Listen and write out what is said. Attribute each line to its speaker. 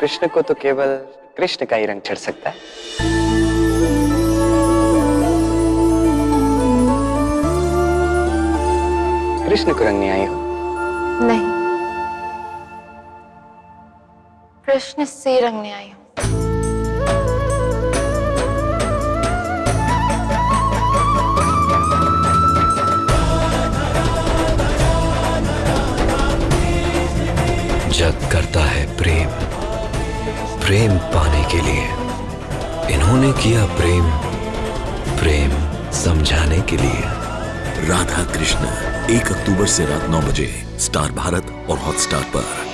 Speaker 1: कृष्ण को तो केवल कृष्ण का ही रंग चढ़ सकता है। कृष्ण को रंग नहीं आई हो?
Speaker 2: नहीं। कृष्ण से रंगने आई हूँ।
Speaker 3: जग करता प्रेम पाने के लिए। इन्होंने किया प्रेम प्रेम समझाने के लिए।
Speaker 4: राधा कृष्ण एक अक्टूबर से रात नौ बजे, स्टार भारत और हॉटस्टार पर।